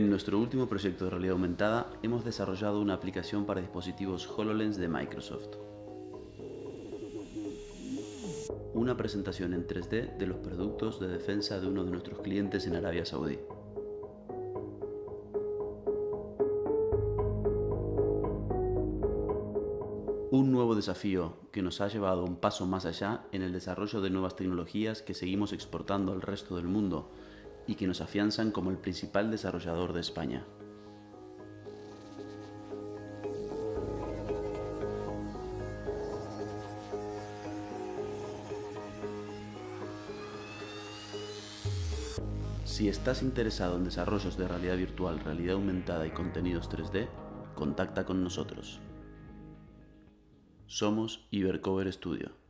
nuestro último proyecto de realidad aumentada hemos desarrollado una aplicación para dispositivos HoloLens de Microsoft. Una presentación en 3D de los productos de defensa de uno de nuestros clientes en Arabia Saudí. Un nuevo desafío que nos ha llevado un paso más allá en el desarrollo de nuevas tecnologías que seguimos exportando al resto del mundo y que nos afianzan como el principal desarrollador de España. Si estás interesado en desarrollos de realidad virtual, realidad aumentada y contenidos 3D, contacta con nosotros. Somos Ibercover Studio.